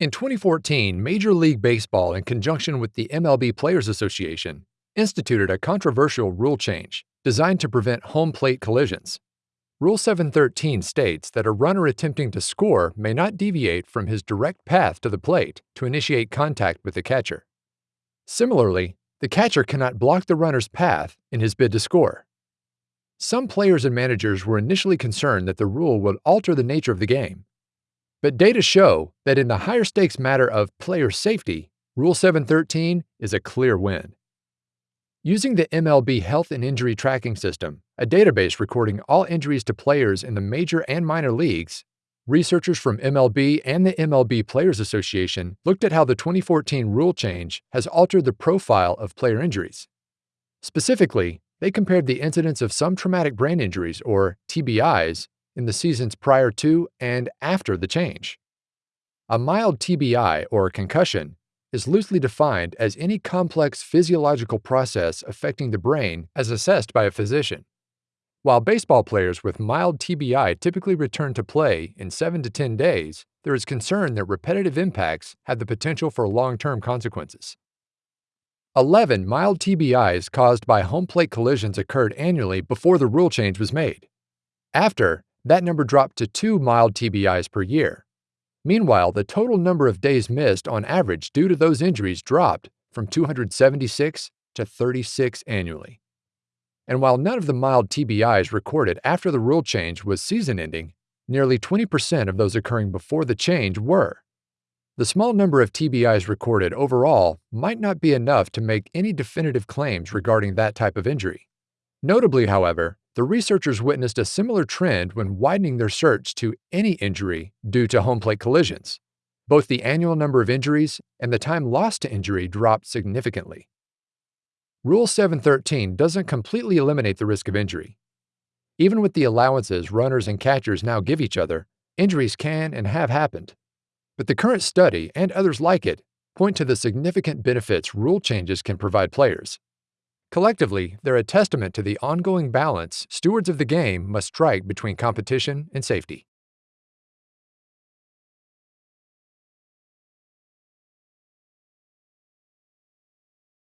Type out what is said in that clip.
In 2014, Major League Baseball, in conjunction with the MLB Players Association, instituted a controversial rule change designed to prevent home plate collisions. Rule 713 states that a runner attempting to score may not deviate from his direct path to the plate to initiate contact with the catcher. Similarly, the catcher cannot block the runner's path in his bid to score. Some players and managers were initially concerned that the rule would alter the nature of the game but data show that in the higher stakes matter of player safety, Rule 713 is a clear win. Using the MLB Health and Injury Tracking System, a database recording all injuries to players in the major and minor leagues, researchers from MLB and the MLB Players Association looked at how the 2014 rule change has altered the profile of player injuries. Specifically, they compared the incidence of some traumatic brain injuries, or TBIs, in the seasons prior to and after the change. A mild TBI, or concussion, is loosely defined as any complex physiological process affecting the brain as assessed by a physician. While baseball players with mild TBI typically return to play in 7 to 10 days, there is concern that repetitive impacts have the potential for long-term consequences. 11 mild TBIs caused by home plate collisions occurred annually before the rule change was made. After, that number dropped to two mild TBIs per year. Meanwhile, the total number of days missed on average due to those injuries dropped from 276 to 36 annually. And while none of the mild TBIs recorded after the rule change was season ending, nearly 20% of those occurring before the change were. The small number of TBIs recorded overall might not be enough to make any definitive claims regarding that type of injury. Notably, however, the researchers witnessed a similar trend when widening their search to any injury due to home plate collisions. Both the annual number of injuries and the time lost to injury dropped significantly. Rule 713 doesn't completely eliminate the risk of injury. Even with the allowances runners and catchers now give each other, injuries can and have happened. But the current study, and others like it, point to the significant benefits rule changes can provide players. Collectively, they're a testament to the ongoing balance stewards of the game must strike between competition and safety.